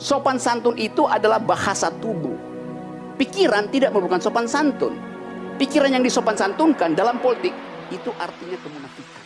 sopan santun itu adalah bahasa tubuh. Pikiran tidak merupakan sopan santun. Pikiran yang disopan santunkan dalam politik itu artinya kemunafikan.